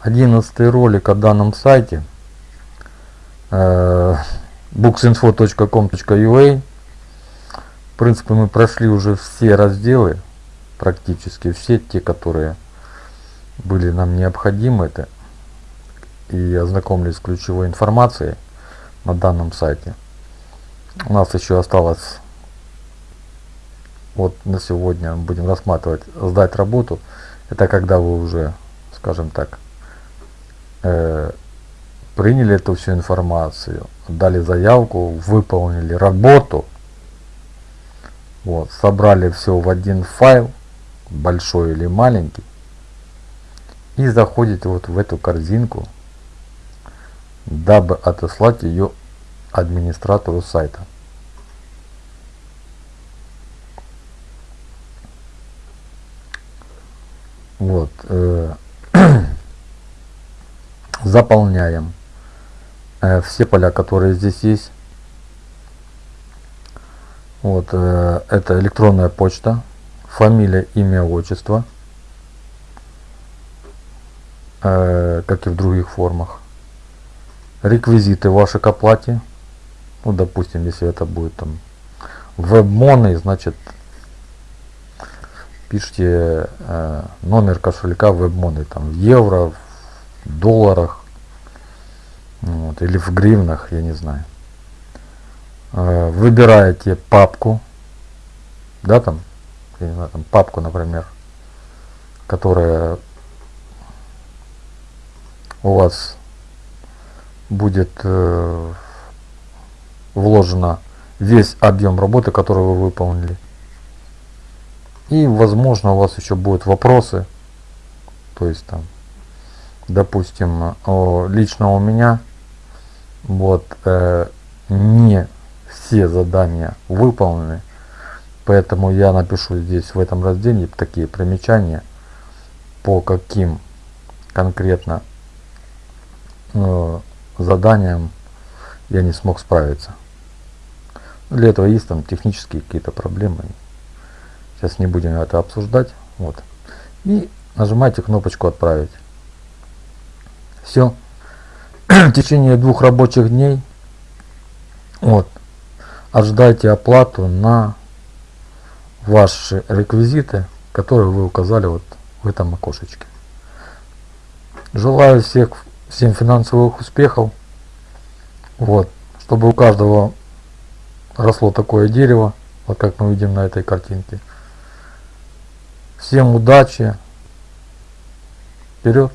Одиннадцатый ролик о данном сайте э, booksinfo.com.ua В принципе мы прошли уже все разделы, практически все те, которые были нам необходимы это и ознакомились с ключевой информацией на данном сайте. У нас еще осталось вот на сегодня будем рассматривать сдать работу. Это когда вы уже, скажем так, э, приняли эту всю информацию, дали заявку, выполнили работу, вот, собрали все в один файл, большой или маленький, и заходите вот в эту корзинку, дабы отослать ее администратору сайта. Вот. Э, заполняем э, все поля, которые здесь есть. Вот, э, это электронная почта, фамилия, имя, отчество, э, как и в других формах. Реквизиты ваши к оплате. Ну, допустим, если это будет там веб-моны, значит, пишите э, номер кошелька веб-моны, там, в евро, в долларах, вот, или в гривнах, я не знаю. Э, выбираете папку, да, там, я не знаю, там папку, например, которая у вас будет э, вложена весь объем работы, который вы выполнили. И возможно у вас еще будут вопросы, то есть там, допустим, лично у меня вот э, не все задания выполнены, поэтому я напишу здесь в этом разделе такие примечания, по каким конкретно э, заданиям я не смог справиться. Для этого есть там технические какие-то проблемы. Сейчас не будем это обсуждать. Вот. И нажимаете кнопочку «Отправить». Все. В течение двух рабочих дней вот, ожидайте оплату на ваши реквизиты, которые вы указали вот в этом окошечке. Желаю всех, всем финансовых успехов. Вот, чтобы у каждого росло такое дерево, вот как мы видим на этой картинке. Всем удачи. Вперед!